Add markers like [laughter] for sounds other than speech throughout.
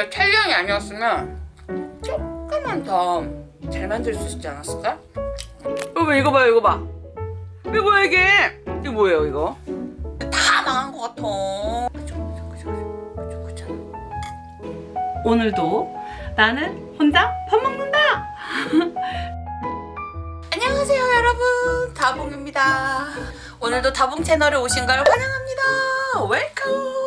진짜 촬영이 아니었으면 조금만 더 잘 만들 수 있지 않았을까? 여러분 이거 봐요 이거 봐. 이거 뭐야 이게? 이거 뭐예요 이거? 다 망한 것 같아. 그죠 그죠 그죠 오늘도 나는 혼자 밥 먹는다. [laughs] 안녕하세요 여러분. 다봉입니다. 오늘도 다봉 채널에 오신 걸 환영합니다. Welcome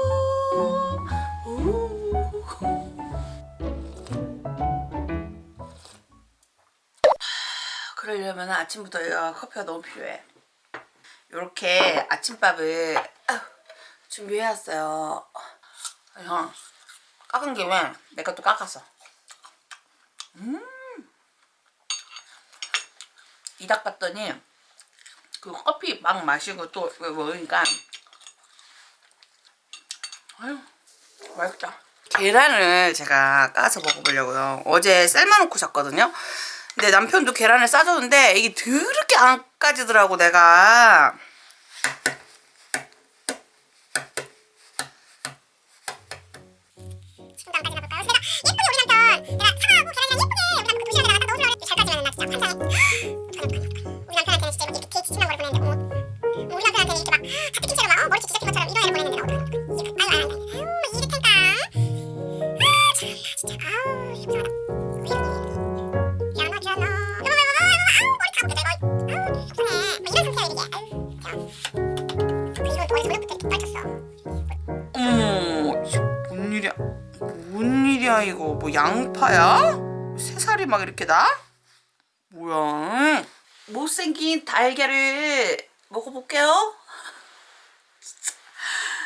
그러려면 아침부터 커피가 너무 필요해. 이렇게 아침밥을 준비해왔어요. 형 깎은 김에 내 것도 깎았어. 이닥 봤더니 그 커피 막 마시고 또 먹으니까 아유 맛있다. 계란을 제가 까서 먹어보려고요. 어제 삶아놓고 잤거든요 근데 남편도 계란을 싸줬는데 이게 더럽게 안 까지더라고 내가 이막 이렇게 나? 뭐야 못생긴 달걀을 먹어볼게요.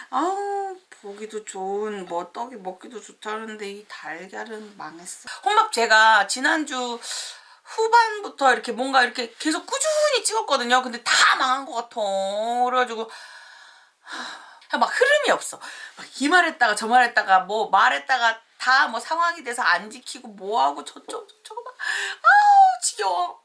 아우 보기도 좋은 뭐 떡이 먹기도 좋다는데 이 달걀은 망했어 혼밥 제가 지난주 후반부터 이렇게 뭔가 이렇게 계속 꾸준히 찍었거든요 근데 다 망한 것 같아 그래가지고 막 흐름이 없어. 막 이 말했다가 저 말했다가 뭐 말했다가 다 뭐 상황이 돼서 안 지키고 뭐 하고 저쪽 저쪽 막 아우 지겨워.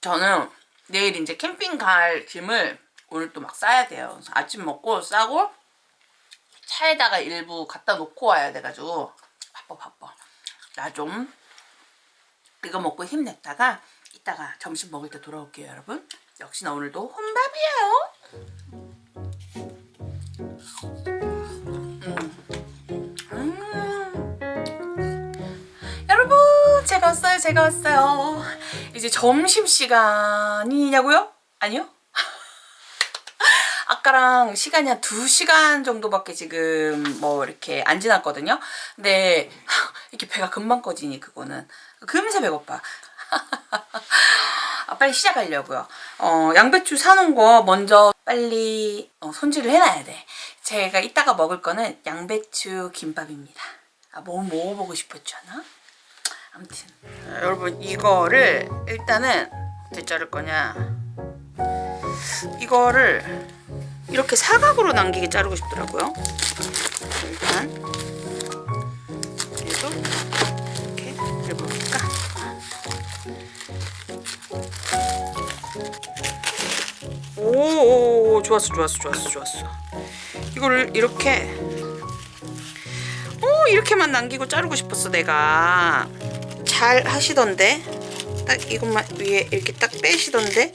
저는 내일 이제 캠핑 갈 짐을 오늘 또 막 싸야 돼요. 아침 먹고 싸고 차에다가 일부 갖다 놓고 와야 돼가지고 바빠 바빠. 나 좀 이거 먹고 힘냈다가 이따가 점심 먹을 때 돌아올게요 여러분. 역시나 오늘도 혼밥이에요. 제가 왔어요 제가 왔어요. 이제 점심시간이냐고요? 아니요? [laughs] 아까랑 시간이 한 2시간 정도밖에 지금 뭐 이렇게 안 지났거든요. 근데 [laughs] 이렇게 배가 금방 꺼지니 그거는. 금세 배고파. [laughs] 아, 빨리 시작하려고요. 어, 양배추 사놓은 거 먼저 빨리 어, 손질을 해놔야 돼. 제가 이따가 먹을 거는 양배추 김밥입니다. 아, 뭐 먹어보고 싶었잖아 아무튼. 자, 여러분 이거를 일단은 어떻게 자를 거냐. 이거를 이렇게 사각으로 남기게 자르고 싶더라고요. 일단 그래서 이렇게 해볼까? 오 좋았어 좋았어 좋았어 좋았어. 이거를 이렇게 오 이렇게만 남기고 자르고 싶었어 내가 잘 하시던데 딱 이것만 위에 이렇게 딱 빼시던데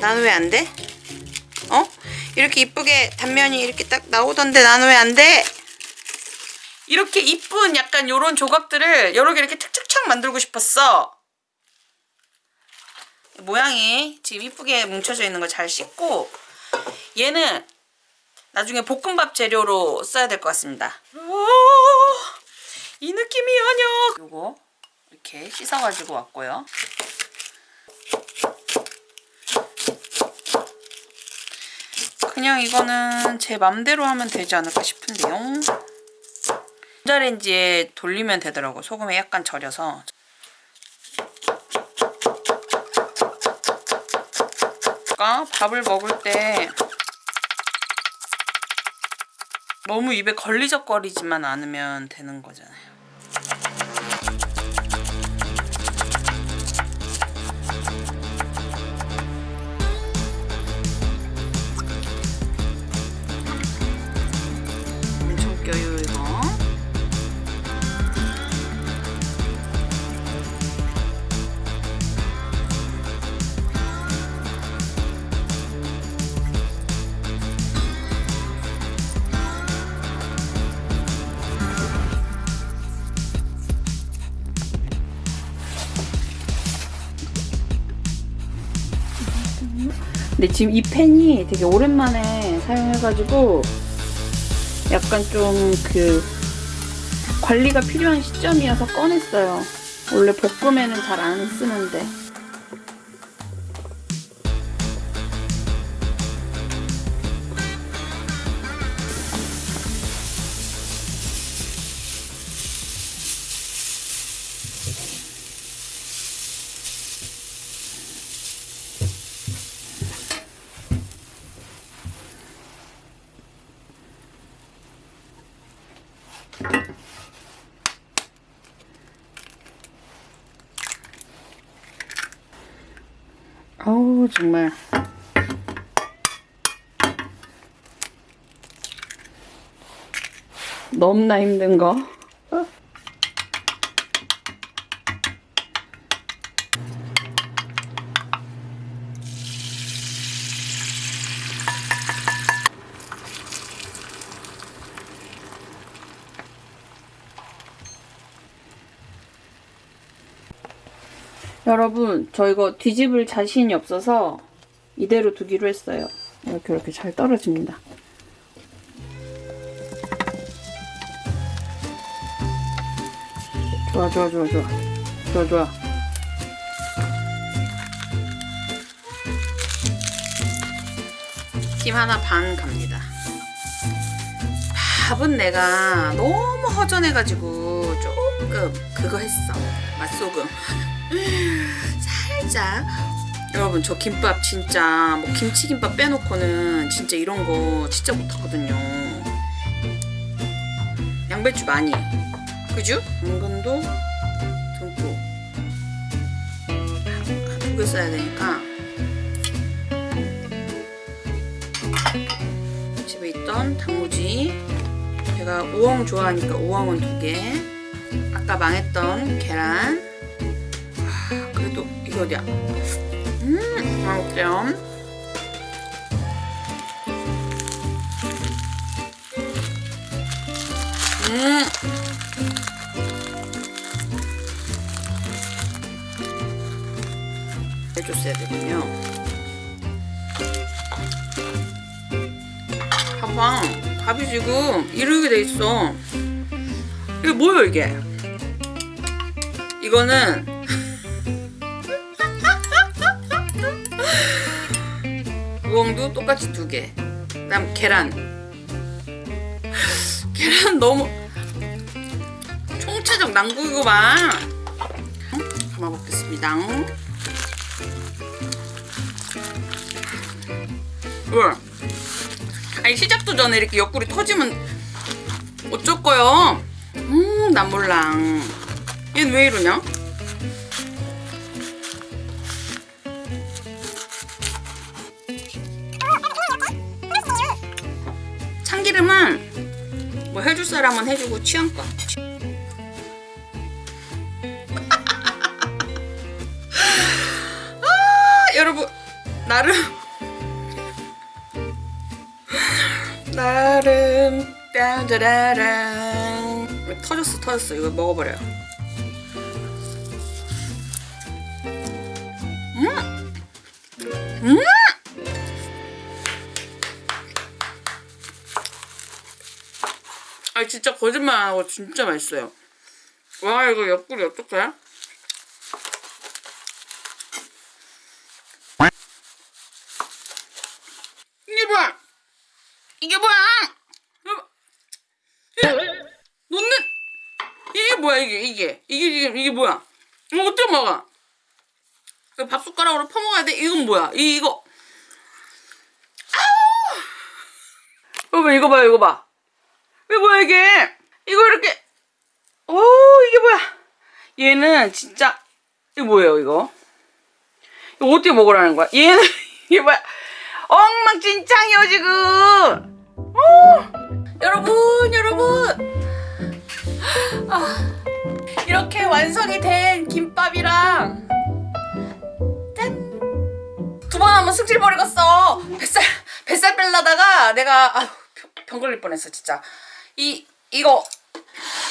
나는 왜 안 돼? 어? 이렇게 이쁘게 단면이 이렇게 딱 나오던데 나는 왜 안 돼? 이렇게 이쁜 약간 요런 조각들을 여러 개 이렇게 툭툭툭 만들고 싶었어 모양이 지금 이쁘게 뭉쳐져 있는 걸잘 씻고 얘는 나중에 볶음밥 재료로 써야 될 것 같습니다 오, 이 느낌이 아냐 요거 이렇게 씻어가지고 왔고요. 그냥 이거는 제 맘대로 하면 되지 않을까 싶은데요. 전자레인지에 돌리면 되더라고. 소금에 약간 절여서. 아까 밥을 먹을 때 너무 입에 걸리적거리지만 않으면 되는 거잖아요. 근데 지금 이 팬이 되게 오랜만에 사용해가지고 약간 좀 그 관리가 필요한 시점이어서 꺼냈어요. 원래 볶음에는 잘 안 쓰는데. 어우 정말 너무나 힘든 거. 여러분, 저 이거 뒤집을 자신이 없어서 이대로 두기로 했어요. 이렇게 이렇게 잘 떨어집니다. 좋아, 좋아, 좋아, 좋아. 좋아, 좋아. 김 하나 반 갑니다. 밥은 내가 너무 허전해가지고 조금 그거 했어. 맛소금. 살짝. 여러분 저 김밥 진짜 뭐 김치김밥 빼놓고는 진짜 이런 거 진짜 못하거든요. 양배추 많이. 그죠? 당근도 듬뿍. 두개 써야 되니까. 집에 있던 단무지 제가 우엉 좋아하니까 우엉은 두개 아까 망했던 계란. 아, 그래도 이거 어디야? 음 먹을게요. 음. 해줬어야 되군요. 봐봐. 밥이 지금 이렇게 돼 있어. 이게 뭐야 이게 이거는 우엉도 똑같이 두개 그 다음 계란 계란 너무 총체적 난국이구만 담아 먹겠습니다 왜? 아니 시작도 전에 이렇게 옆구리 터지면 어쩔 거요? 음, 난 몰라. 얘는 왜 이러냐? 참기름은 뭐 해줄 사람은 해주고 취향껏. [laughs] 아, 여러분 나름 나름 따다라랑 터졌어 터졌어 이거 먹어버려요 음! 아 진짜 거짓말 안 하고 진짜 맛있어요 와 이거 옆구리 어떡해? 이게 뭐야? 이게 뭐야? 놓는 이게 뭐야 이게 이게 이게 지금 이게 뭐야? 이거 어떻게 먹어? 밥 숟가락으로 퍼먹어야 돼. 이건 뭐야? 이 이거. 아우! 여보 이거 봐 이거 봐. 이게 뭐야 이게? 이거 이렇게. 오 이게 뭐야? 얘는 진짜 이거 뭐예요 이거? 이거 어떻게 먹으라는 거야? 얘는 [laughs] 이게 뭐야? 엉망진창이요 지금. 어! 여러분 여러분 아, 이렇게 완성이 된 김밥이랑 짠 두번 한번 승질 버리겠어 뱃살 뱃살 빼려다가 내가 아휴 병- 병 걸릴 뻔했어 진짜 이 이거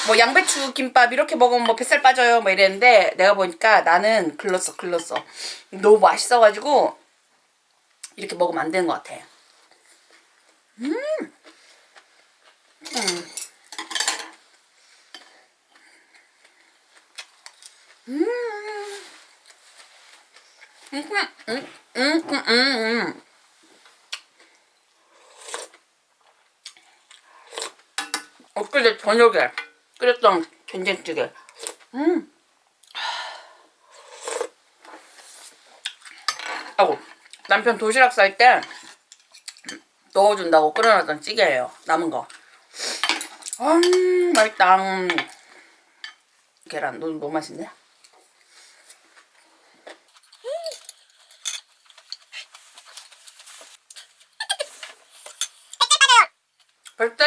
뭐 양배추 김밥 이렇게 먹으면 뭐 뱃살 빠져요 뭐 이랬는데 내가 보니까 나는 글렀어 글렀어 너무 맛있어가지고 이렇게 먹으면 안 되는 것 같아. 음. 음. 음. 음. 음. 음. 음. 음. 엊그제 저녁에 끓였던 된장찌개. 음. 아고 남편 도시락 쌀 때 넣어준다고 끓여놨던 찌개예요. 남은 거. 음 맛있다. 음. 계란 너무 맛있네.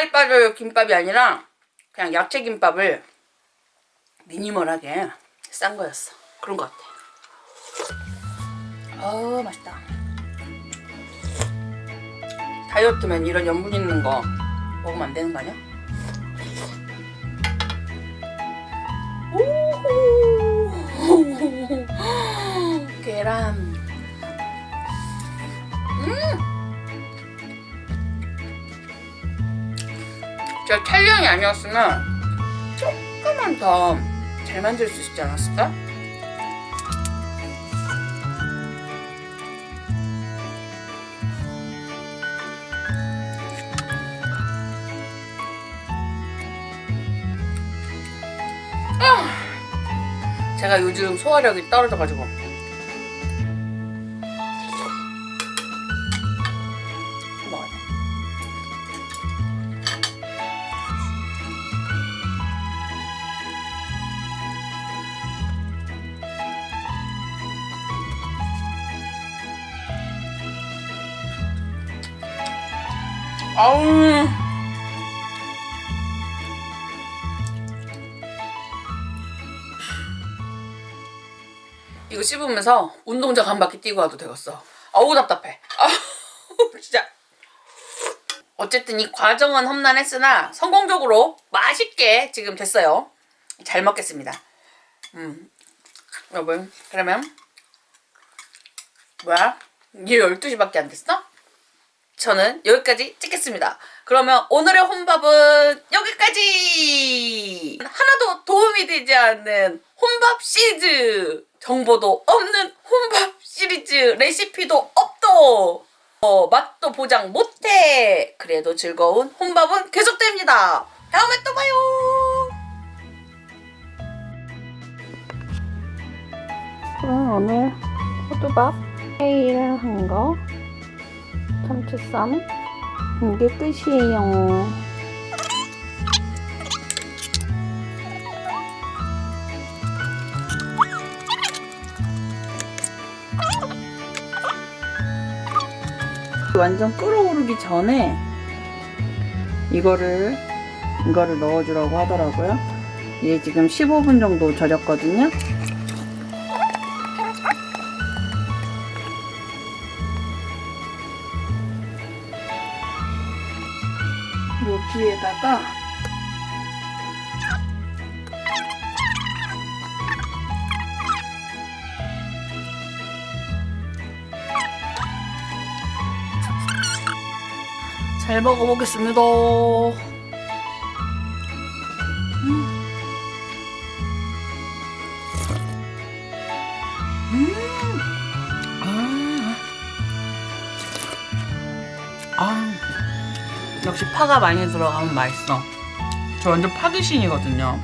뱃살 빠져요 김밥이 아니라 그냥 야채 김밥을 미니멀하게 싼 거였어. 그런 것 같아. 아 맛있다. 다이어트면 이런 염분 있는 거 먹으면 안 되는 거 아니야? 오 [laughs] 계란. 제가 촬영이 아니었으면 조금만 더 잘 만들 수 있지 않았을까? 아! 제가 요즘 소화력이 떨어져가지고 아우. 이거 씹으면서 운동장 한 바퀴 뛰고 와도 되겠어. 아우 답답해. 아우 진짜. 어쨌든 이 과정은 험난했으나 성공적으로 맛있게 지금 됐어요. 잘 먹겠습니다. 음. 여러분 그러면 뭐야? 이게 12시밖에 안 됐어? 저는 여기까지 찍겠습니다. 그러면 오늘의 혼밥은 여기까지! 하나도 도움이 되지 않는 혼밥 시리즈! 정보도 없는 혼밥 시리즈! 레시피도 없도! 어, 맛도 보장 못해! 그래도 즐거운 혼밥은 계속됩니다! 다음에 또 봐요! 그럼 오늘 호두밥 회의를 한 거 참치쌈 이게 끝이에요. 완전 끓어오르기 전에 이거를 이거를 넣어주라고 하더라고요. 이게 지금 15분 정도 절였거든요. 여기에다가 잘 먹어보겠습니다. 파가 많이 들어가면 맛있어. 저 완전 파기신이거든요.